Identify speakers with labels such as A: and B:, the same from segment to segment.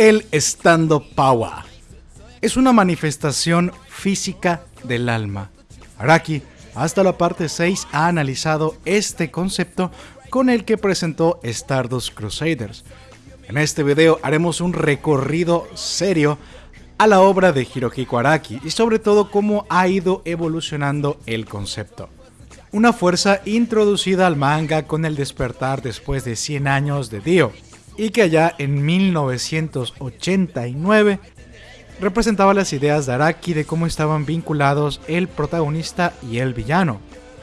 A: El estando power es una manifestación física del alma. Araki, hasta la parte 6, ha analizado este concepto con el que presentó Stardust Crusaders. En este video haremos un recorrido serio a la obra de Hirohiko Araki y sobre todo cómo ha ido evolucionando el concepto. Una fuerza introducida al manga con el despertar después de 100 años de Dio, y que allá en 1989 representaba las ideas de Araki de cómo estaban vinculados el protagonista y el villano,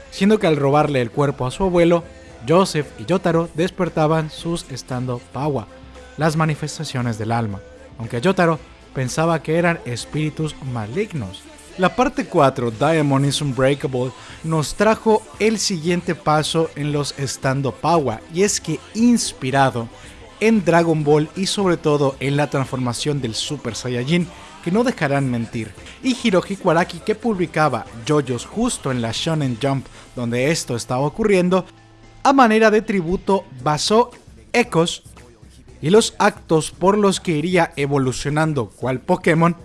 A: siendo que al robarle el cuerpo a su abuelo, Joseph y Yotaro despertaban sus estando Pawa, las manifestaciones del alma, aunque Yotaro pensaba que eran espíritus malignos. La parte 4, Diamond is Unbreakable, nos trajo el siguiente paso en los estando Pawa, y es que inspirado en Dragon Ball y sobre todo en la transformación del Super Saiyajin, que no dejarán mentir, y Hirohiko Araki que publicaba JoJo's justo en la Shonen Jump donde esto estaba ocurriendo, a manera de tributo basó ecos y los actos por los que iría evolucionando cual Pokémon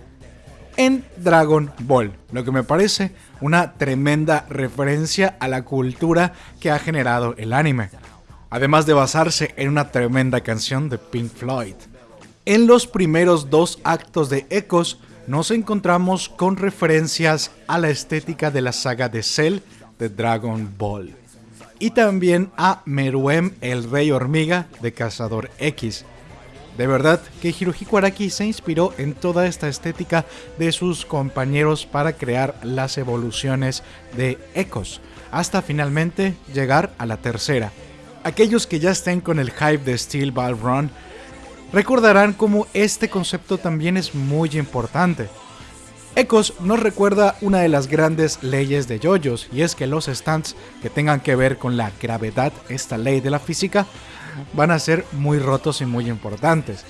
A: en Dragon Ball, lo que me parece una tremenda referencia a la cultura que ha generado el anime además de basarse en una tremenda canción de Pink Floyd. En los primeros dos actos de Ecos nos encontramos con referencias a la estética de la saga de Cell de Dragon Ball y también a Meruem el Rey Hormiga de Cazador X. De verdad que Hirohiko Araki se inspiró en toda esta estética de sus compañeros para crear las evoluciones de Ecos, hasta finalmente llegar a la tercera, Aquellos que ya estén con el hype de Steel Ball Run recordarán cómo este concepto también es muy importante. Ecos nos recuerda una de las grandes leyes de JoJo's y es que los stands que tengan que ver con la gravedad, esta ley de la física, van a ser muy rotos y muy importantes.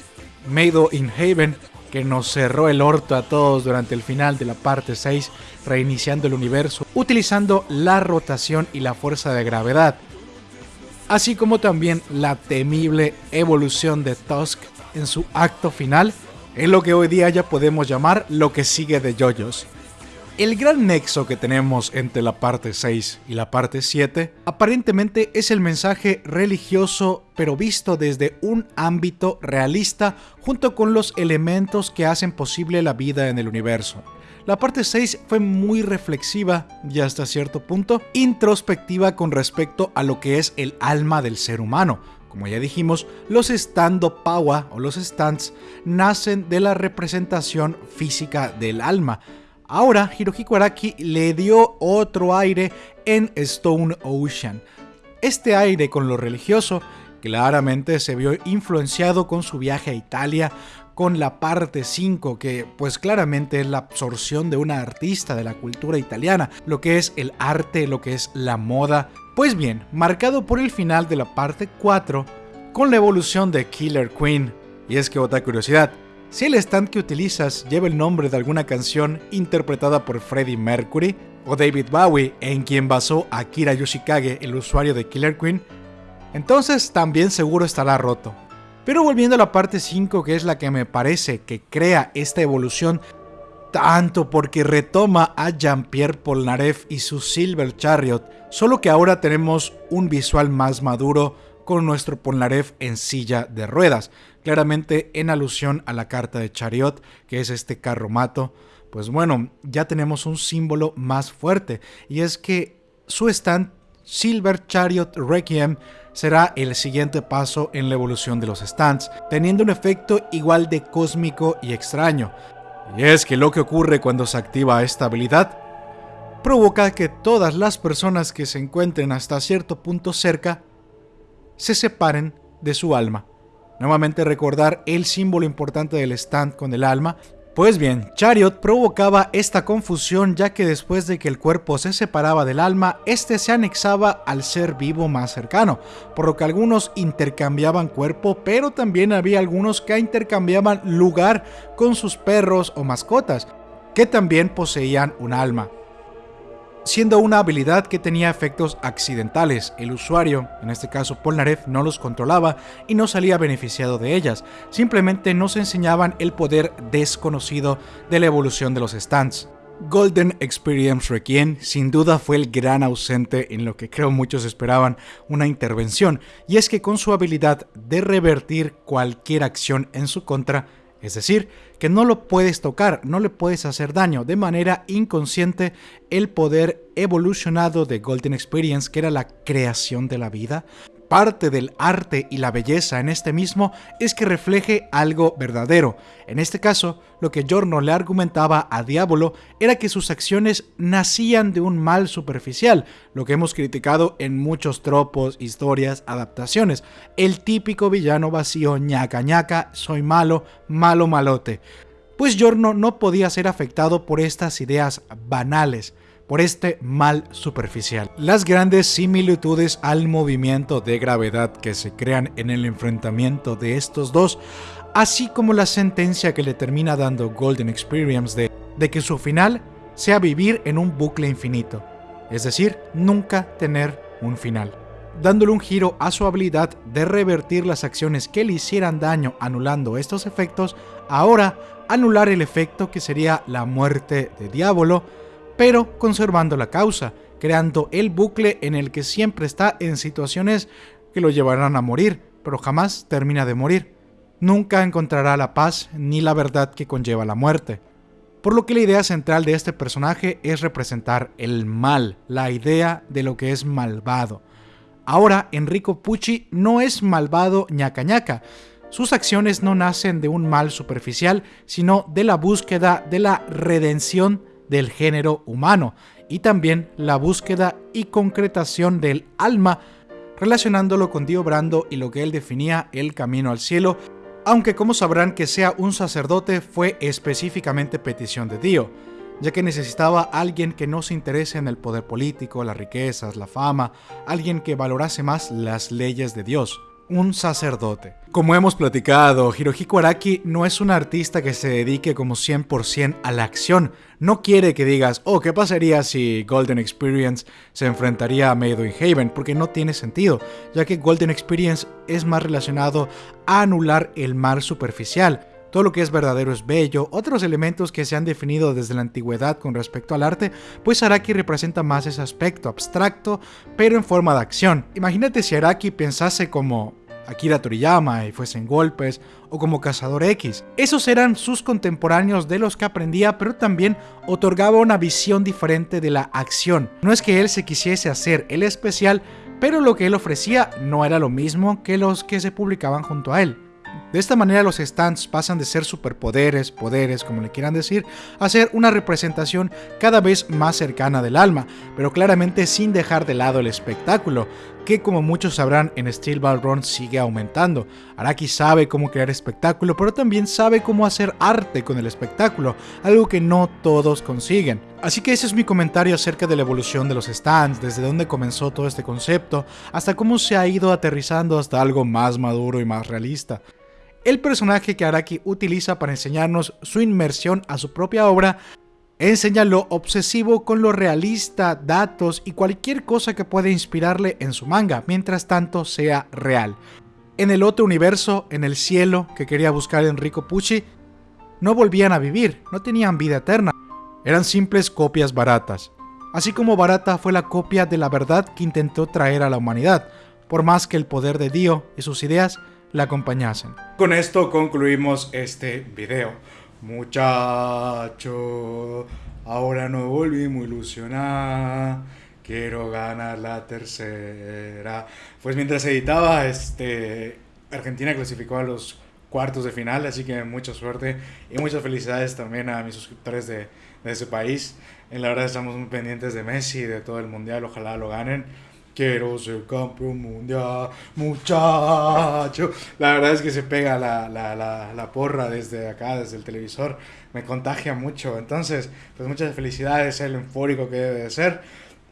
A: Mado in Haven, que nos cerró el orto a todos durante el final de la parte 6, reiniciando el universo, utilizando la rotación y la fuerza de gravedad, así como también la temible evolución de Tusk en su acto final, en lo que hoy día ya podemos llamar lo que sigue de JoJo's. El gran nexo que tenemos entre la parte 6 y la parte 7 aparentemente es el mensaje religioso pero visto desde un ámbito realista junto con los elementos que hacen posible la vida en el universo. La parte 6 fue muy reflexiva y hasta cierto punto introspectiva con respecto a lo que es el alma del ser humano. Como ya dijimos, los stando power o los stands nacen de la representación física del alma. Ahora Hirohiko Araki le dio otro aire en Stone Ocean. Este aire con lo religioso claramente se vio influenciado con su viaje a Italia, con la parte 5, que pues claramente es la absorción de una artista de la cultura italiana, lo que es el arte, lo que es la moda. Pues bien, marcado por el final de la parte 4, con la evolución de Killer Queen. Y es que otra curiosidad, si el stand que utilizas lleva el nombre de alguna canción interpretada por Freddie Mercury o David Bowie, en quien basó a Kira Yoshikage, el usuario de Killer Queen, entonces también seguro estará roto. Pero volviendo a la parte 5, que es la que me parece que crea esta evolución, tanto porque retoma a Jean-Pierre Polnareff y su Silver Chariot, solo que ahora tenemos un visual más maduro con nuestro Polnareff en silla de ruedas, claramente en alusión a la carta de Chariot, que es este carro mato. Pues bueno, ya tenemos un símbolo más fuerte, y es que su stand Silver Chariot Requiem será el siguiente paso en la evolución de los stands, teniendo un efecto igual de cósmico y extraño. Y es que lo que ocurre cuando se activa esta habilidad provoca que todas las personas que se encuentren hasta cierto punto cerca se separen de su alma. Nuevamente recordar el símbolo importante del stand con el alma pues bien, Chariot provocaba esta confusión ya que después de que el cuerpo se separaba del alma, este se anexaba al ser vivo más cercano, por lo que algunos intercambiaban cuerpo, pero también había algunos que intercambiaban lugar con sus perros o mascotas, que también poseían un alma. Siendo una habilidad que tenía efectos accidentales. El usuario, en este caso Polnareff, no los controlaba y no salía beneficiado de ellas, simplemente nos enseñaban el poder desconocido de la evolución de los stands. Golden Experience Requiem sin duda fue el gran ausente en lo que creo muchos esperaban una intervención, y es que con su habilidad de revertir cualquier acción en su contra, es decir, que no lo puedes tocar, no le puedes hacer daño. De manera inconsciente el poder evolucionado de Golden Experience, que era la creación de la vida, Parte del arte y la belleza en este mismo es que refleje algo verdadero. En este caso, lo que Giorno le argumentaba a Diablo era que sus acciones nacían de un mal superficial, lo que hemos criticado en muchos tropos, historias, adaptaciones. El típico villano vacío ñaca ñaca, soy malo, malo malote. Pues Giorno no podía ser afectado por estas ideas banales por este mal superficial. Las grandes similitudes al movimiento de gravedad que se crean en el enfrentamiento de estos dos, así como la sentencia que le termina dando Golden Experience de, que su final sea vivir en un bucle infinito, es decir, nunca tener un final dándole un giro a su habilidad de revertir las acciones que le hicieran daño anulando estos efectos, ahora anular el efecto que sería la muerte de Diablo pero conservando la causa, creando el bucle en el que siempre está en situaciones que lo llevarán a morir, pero jamás termina de morir. Nunca encontrará la paz ni la verdad que conlleva la muerte. Por lo que la idea central de este personaje es representar el mal, la idea de lo que es malvado. Ahora Enrico Pucci no es malvado ñaca ñaca. Sus acciones no nacen de un mal superficial, sino de la búsqueda de la redención del género humano y también la búsqueda y concretación del alma relacionándolo con Dio Brando y lo que él definía el camino al cielo, aunque como sabrán que sea un sacerdote fue específicamente petición de Dio, ya que necesitaba alguien que no se interese en el poder político, las riquezas, la fama, alguien que valorase más las leyes de Dios un sacerdote. Como hemos platicado, Hirohiko Araki no es un artista que se dedique como 100% a la acción. No quiere que digas, oh, ¿qué pasaría si Golden Experience se enfrentaría a Made in Haven? Porque no tiene sentido, ya que Golden Experience es más relacionado a anular el mar superficial. Todo lo que es verdadero es bello, otros elementos que se han definido desde la antigüedad con respecto al arte, pues Araki representa más ese aspecto abstracto, pero en forma de acción. Imagínate si Araki pensase como Akira Toriyama y fuesen golpes, o como Cazador X. Esos eran sus contemporáneos de los que aprendía, pero también otorgaba una visión diferente de la acción. No es que él se quisiese hacer el especial, pero lo que él ofrecía no era lo mismo que los que se publicaban junto a él. De esta manera los stands pasan de ser superpoderes, poderes, como le quieran decir, a ser una representación cada vez más cercana del alma, pero claramente sin dejar de lado el espectáculo, que como muchos sabrán en Steel Ball Run sigue aumentando. Araki sabe cómo crear espectáculo, pero también sabe cómo hacer arte con el espectáculo, algo que no todos consiguen. Así que ese es mi comentario acerca de la evolución de los stands, desde dónde comenzó todo este concepto, hasta cómo se ha ido aterrizando hasta algo más maduro y más realista. El personaje que Araki utiliza para enseñarnos su inmersión a su propia obra enseña lo obsesivo con lo realista, datos y cualquier cosa que pueda inspirarle en su manga, mientras tanto sea real. En el otro universo, en el cielo que quería buscar Enrico Pucci, no volvían a vivir, no tenían vida eterna, eran simples copias baratas. Así como barata fue la copia de la verdad que intentó traer a la humanidad, por más que el poder de Dio y sus ideas la acompañasen. Con esto concluimos este video. Muchacho, ahora no volvimos a ilusionar. Quiero ganar la tercera. Pues mientras editaba, este, Argentina clasificó a los cuartos de final, así que mucha suerte y muchas felicidades también a mis suscriptores de, de ese país. En la verdad estamos muy pendientes de Messi y de todo el mundial, ojalá lo ganen. Quiero ser campeón mundial, muchacho. La verdad es que se pega la, la, la, la, porra desde acá, desde el televisor. Me contagia mucho. Entonces, pues muchas felicidades, el eufórico que debe de ser.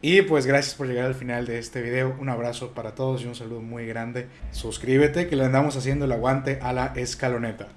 A: Y pues gracias por llegar al final de este video. Un abrazo para todos y un saludo muy grande. Suscríbete que le andamos haciendo el aguante a la escaloneta.